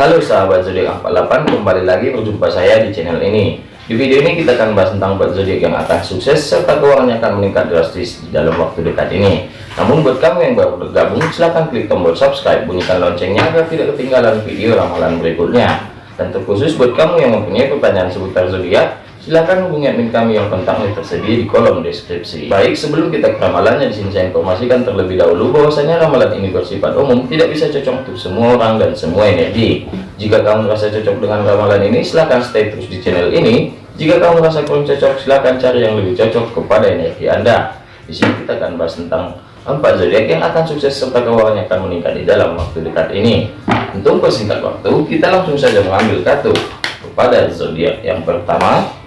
Halo sahabat zodiak 48 kembali lagi berjumpa saya di channel ini. Di video ini kita akan bahas tentang buat zodiak yang akan sukses serta keuangannya akan meningkat drastis dalam waktu dekat ini. Namun buat kamu yang baru bergabung silahkan klik tombol subscribe bunyikan loncengnya agar tidak ketinggalan video ramalan berikutnya. Dan terkhusus buat kamu yang mempunyai pertanyaan seputar zodiak Silahkan hubungi admin kami yang kontaknya tersedia di kolom deskripsi. Baik, sebelum kita ke ramalannya, di sini saya informasikan terlebih dahulu bahwasanya ramalan ini bersifat umum, tidak bisa cocok untuk semua orang dan semua energi. Jika kamu merasa cocok dengan ramalan ini, silahkan stay terus di channel ini. Jika kamu merasa kurang cocok, silahkan cari yang lebih cocok kepada energi Anda. Di sini kita akan bahas tentang empat zodiak yang akan sukses serta keuangannya akan meningkat di dalam waktu dekat ini. Untuk persingkat waktu, kita langsung saja mengambil kartu kepada zodiak yang pertama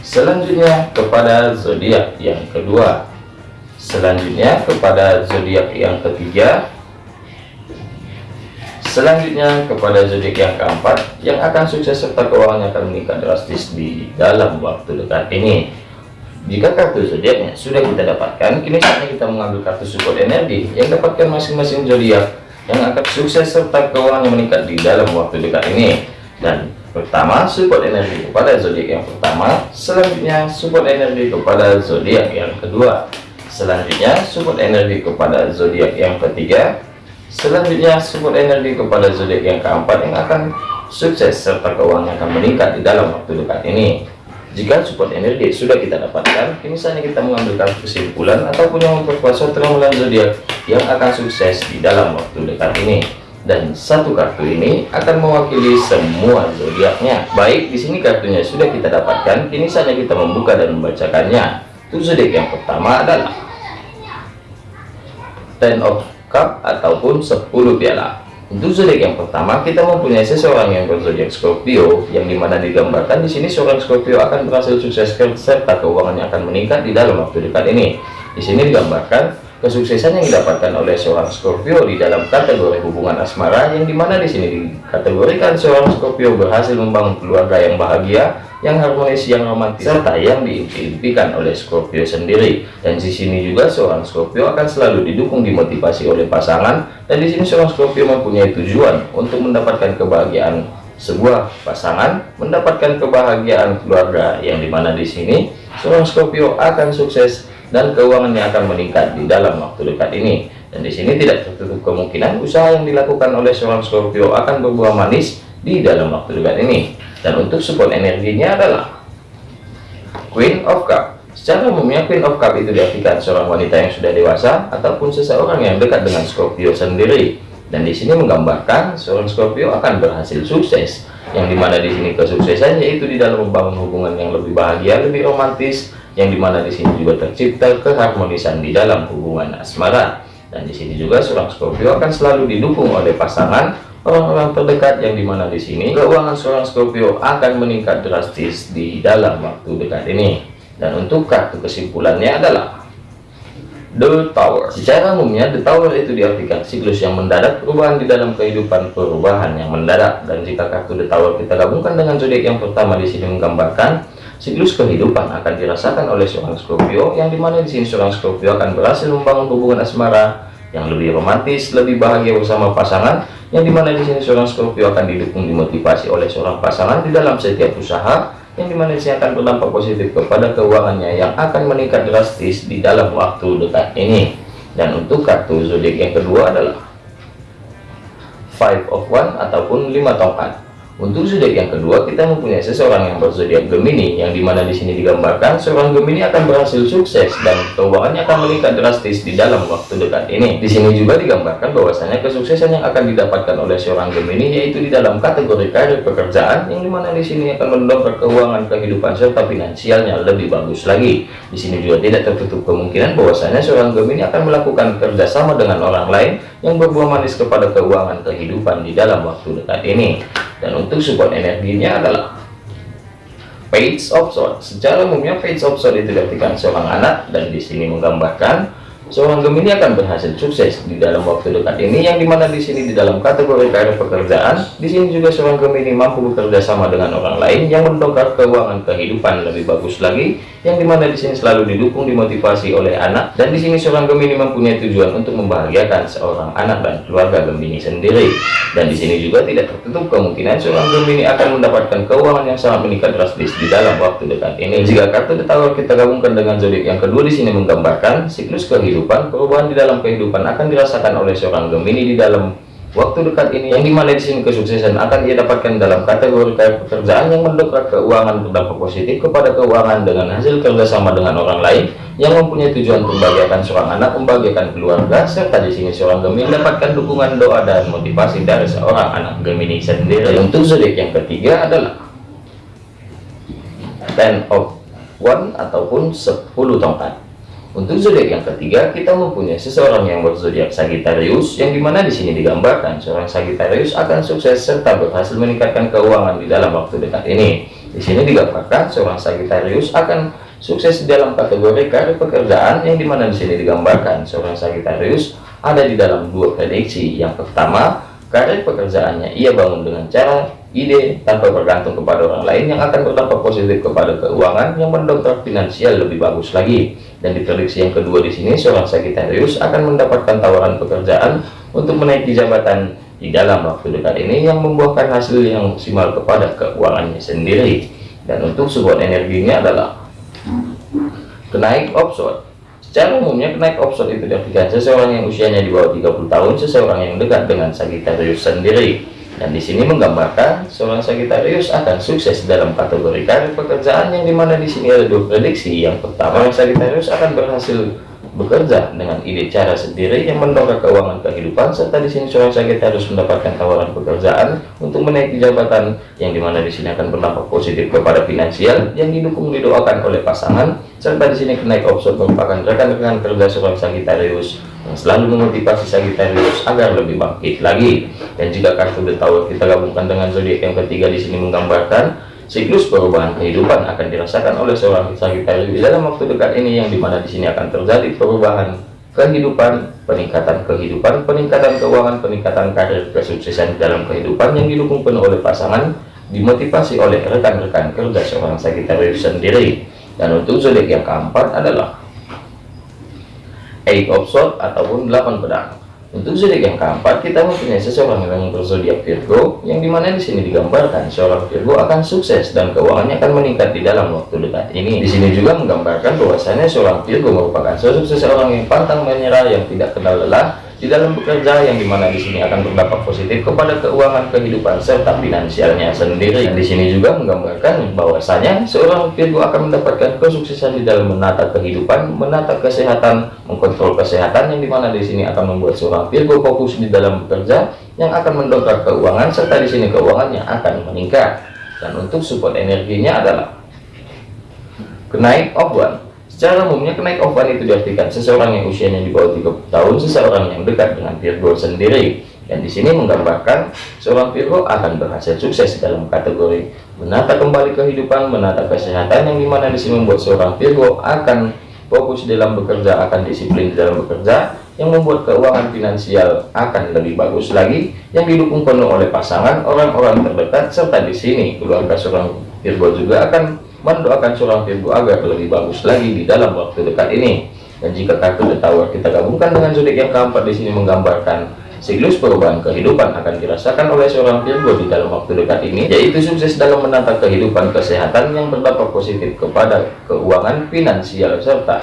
selanjutnya kepada zodiak yang kedua. Selanjutnya kepada zodiak yang ketiga. Selanjutnya kepada zodiak yang keempat yang akan sukses serta keuangannya akan meningkat drastis di dalam waktu dekat ini. Jika kartu zodiaknya sudah kita dapatkan kini saatnya kita mengambil kartu support energi yang dapatkan masing-masing zodiak yang akan sukses serta keuangannya meningkat di dalam waktu dekat ini. Dan pertama support energi kepada zodiak yang pertama. Selanjutnya support energi kepada zodiak yang kedua. Selanjutnya support energi kepada zodiak yang ketiga. Selanjutnya support energi kepada zodiak yang keempat yang akan sukses serta keuangan akan meningkat di dalam waktu dekat ini. Jika support energi sudah kita dapatkan misalnya kita mengambil kesimpulan ataupun yang memperkuat suatu ramalan zodiak yang akan sukses di dalam waktu dekat ini dan satu kartu ini akan mewakili semua zodiaknya. Baik, di sini kartunya sudah kita dapatkan, kini saja kita membuka dan membacakannya. Zodiak yang pertama adalah Ten of Cup ataupun 10 piala. Untuk zodiak yang pertama, kita mempunyai seseorang yang berzodiak Scorpio, yang di mana digambarkan di sini seorang Scorpio akan berhasil sukses serta keuangannya akan meningkat di dalam waktu dekat ini. Di sini digambarkan kesuksesan yang didapatkan oleh seorang Scorpio di dalam kategori hubungan asmara yang di mana di sini dikategorikan seorang Scorpio berhasil membangun keluarga yang bahagia yang harmonis yang romantis serta yang diimpikan oleh Scorpio sendiri. Dan di sini juga seorang Scorpio akan selalu didukung dimotivasi oleh pasangan dan di sini seorang Scorpio mempunyai tujuan untuk mendapatkan kebahagiaan sebuah pasangan mendapatkan kebahagiaan keluarga yang di mana di sini seorang Scorpio akan sukses dan keuangannya akan meningkat di dalam waktu dekat ini. Dan di sini tidak tertutup kemungkinan usaha yang dilakukan oleh seorang Scorpio akan berbuah manis di dalam waktu dekat ini. Dan untuk support energinya adalah Queen of Cup. Secara umumnya Queen of Cup itu diartikan seorang wanita yang sudah dewasa ataupun seseorang yang dekat dengan Scorpio sendiri. Dan di sini menggambarkan seorang Scorpio akan berhasil sukses. Yang di mana di sini kesuksesannya itu di dalam membangun hubungan yang lebih bahagia lebih romantis yang di mana di sini juga tercipta keharmonisan di dalam hubungan asmara. Dan di sini juga seorang Scorpio akan selalu didukung oleh pasangan orang-orang terdekat. Yang di mana di sini keuangan seorang Scorpio akan meningkat drastis di dalam waktu dekat ini. Dan untuk kartu kesimpulannya adalah The Tower. Secara umumnya The Tower itu diartikan siklus yang mendadak, perubahan di dalam kehidupan, perubahan yang mendadak. Dan jika kartu The Tower kita gabungkan dengan zodiak yang pertama di sini menggambarkan Siklus kehidupan akan dirasakan oleh seorang Scorpio yang di mana di sini seorang Scorpio akan berhasil membangun hubungan asmara yang lebih romantis, lebih bahagia bersama pasangan yang di mana di sini seorang Scorpio akan didukung dimotivasi oleh seorang pasangan di dalam setiap usaha yang di mana akan berdampak positif kepada keuangannya yang akan meningkat drastis di dalam waktu dekat ini. Dan untuk kartu zodiak yang kedua adalah five of one ataupun lima tongkat untuk zodiak yang kedua, kita mempunyai seseorang yang berzodiak Gemini, yang di mana di sini digambarkan seorang Gemini akan berhasil sukses dan keuangannya akan meningkat drastis di dalam waktu dekat ini. Di sini juga digambarkan bahwasanya kesuksesan yang akan didapatkan oleh seorang Gemini yaitu di dalam kategori karir pekerjaan, yang di mana di sini akan mendongkrak keuangan kehidupan serta finansialnya lebih bagus lagi. Di sini juga tidak tertutup kemungkinan bahwasanya seorang Gemini akan melakukan kerjasama dengan orang lain yang berbuah manis kepada keuangan kehidupan di dalam waktu dekat ini dan untuk support energinya adalah page of sword secara umumnya page of sword itu diartikan seorang anak dan di sini menggambarkan seorang Gemini akan berhasil sukses di dalam waktu dekat ini yang di mana di sini di dalam kategori karir pekerjaan di sini juga seorang Gemini mampu bekerja sama dengan orang lain yang mendongkrak keuangan kehidupan lebih bagus lagi yang di mana di sini selalu didukung dimotivasi oleh anak dan di sini seorang Gemini mempunyai tujuan untuk membahagiakan seorang anak dan keluarga Gemini sendiri. Dan di sini juga tidak tertutup kemungkinan seorang Gemini akan mendapatkan keuangan yang sangat meningkat drastis di dalam waktu dekat ini. Jika kartu Tower kita gabungkan dengan zodiak yang kedua di sini menggambarkan siklus kehidupan perubahan di dalam kehidupan akan dirasakan oleh seorang Gemini di dalam Waktu dekat ini yang di mana di sini kesuksesan akan ia dapatkan dalam kategori pekerjaan yang mendongkrak keuangan berdampak positif kepada keuangan dengan hasil kerjasama dengan orang lain yang mempunyai tujuan membahagiakan seorang anak, membahagiakan keluarga, serta di sini seorang Gemini mendapatkan dukungan doa dan motivasi dari seorang anak Gemini sendiri. Untuk zodiak yang ketiga adalah Ten of One ataupun 10 tongkat. Untuk zodiak yang ketiga, kita mempunyai seseorang yang berzodiak Sagittarius, yang di mana di sini digambarkan seorang Sagittarius akan sukses serta berhasil meningkatkan keuangan di dalam waktu dekat ini. Di sini digambarkan seorang Sagittarius akan sukses dalam kategori karir pekerjaan, yang di mana di sini digambarkan seorang Sagittarius ada di dalam dua prediksi. Yang pertama, karir pekerjaannya ia bangun dengan cara ide tanpa bergantung kepada orang lain yang akan berdampak positif kepada keuangan yang mendongkrak finansial lebih bagus lagi. Dan di prediksi yang kedua di sini seorang Sagittarius akan mendapatkan tawaran pekerjaan untuk menaiki jabatan di dalam waktu dekat ini yang membuahkan hasil yang maksimal kepada keuangannya sendiri. Dan untuk support energinya adalah kenaik offshore secara umumnya kenaik offshore itu diartikan seseorang yang usianya di bawah 30 tahun seseorang yang dekat dengan Sagittarius sendiri dan di sini menggambarkan seorang Sagittarius akan sukses dalam kategori karir pekerjaan yang di mana di sini ada dua prediksi. Yang pertama, Sagittarius akan berhasil bekerja dengan ide cara sendiri yang mendongkrak keuangan kehidupan serta di sini seorang Sagittarius mendapatkan tawaran pekerjaan untuk menaiki jabatan yang di mana di sini akan berdampak positif kepada finansial yang didukung didoakan oleh pasangan serta di sini kenaik opsi merupakan rekan-rekan kerja seorang Sagittarius yang selalu memotivasi Sagittarius agar lebih bangkit lagi. Dan jika kartu The Tower kita gabungkan dengan zodiak yang ketiga di sini menggambarkan siklus perubahan kehidupan akan dirasakan oleh seorang Sagittarius dalam waktu dekat ini yang di mana di sini akan terjadi perubahan kehidupan, peningkatan kehidupan, peningkatan keuangan, peningkatan karir, kesuksesan dalam kehidupan yang didukung penuh oleh pasangan, dimotivasi oleh rekan-rekan kerja seorang Sagittarius sendiri. Dan untuk zodiak yang keempat adalah eight of sword ataupun 8 pedang untuk zodiak yang keempat kita mempunyai seseorang yang berzodiak Virgo yang di mana di sini digambarkan seorang Virgo akan sukses dan keuangannya akan meningkat di dalam waktu dekat ini. Di sini juga menggambarkan bahwasanya seorang Virgo merupakan sosok seseorang yang pantang menyerah yang tidak kenal lelah di dalam bekerja yang di mana di sini akan berdampak positif kepada keuangan kehidupan serta finansialnya sendiri. Dan di sini juga menggambarkan bahwasanya seorang Virgo akan mendapatkan kesuksesan di dalam menata kehidupan menata kesehatan mengkontrol kesehatan yang di mana di sini akan membuat seorang Virgo fokus di dalam bekerja yang akan mendongkrak keuangan serta di sini keuangannya akan meningkat. Dan untuk support energinya adalah kenaik one Secara umumnya kenaik ovan itu diartikan seseorang yang usianya di bawah 30 tahun, seseorang yang dekat dengan Virgo sendiri. Dan di sini menggambarkan seorang Virgo akan berhasil sukses dalam kategori menata kembali kehidupan, menata kesehatan yang di mana di sini membuat seorang Virgo akan fokus dalam bekerja, akan disiplin dalam bekerja, yang membuat keuangan finansial akan lebih bagus lagi, yang didukung penuh oleh pasangan, orang-orang terdekat, serta di sini keluarga seorang Virgo juga akan mendoakan seorang Virgo agar lebih bagus lagi di dalam waktu dekat ini. Dan jika kartu The Tower kita gabungkan dengan zodiak yang keempat di sini menggambarkan siklus perubahan kehidupan akan dirasakan oleh seorang Virgo di dalam waktu dekat ini, yaitu sukses dalam menata kehidupan kesehatan yang berdampak positif kepada keuangan finansial serta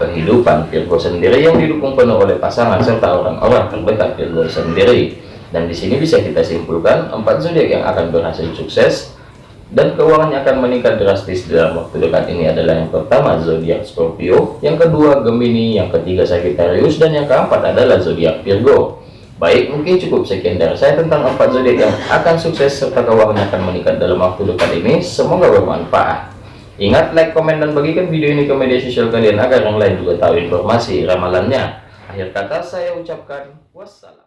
kehidupan Virgo sendiri yang didukung penuh oleh pasangan serta orang-orang terdekat Virgo sendiri. Dan di sini bisa kita simpulkan empat zodiak yang akan berhasil sukses dan keuangannya akan meningkat drastis dalam waktu dekat ini adalah yang pertama zodiak Scorpio, yang kedua Gemini, yang ketiga Sagittarius, dan yang keempat adalah zodiak Virgo. Baik, mungkin cukup sekian dari saya tentang empat zodiak yang akan sukses serta keuangannya akan meningkat dalam waktu dekat ini. Semoga bermanfaat. Ingat, like, komen, dan bagikan video ini ke media sosial kalian agar yang lain juga tahu informasi ramalannya. Akhir kata saya ucapkan wassalam.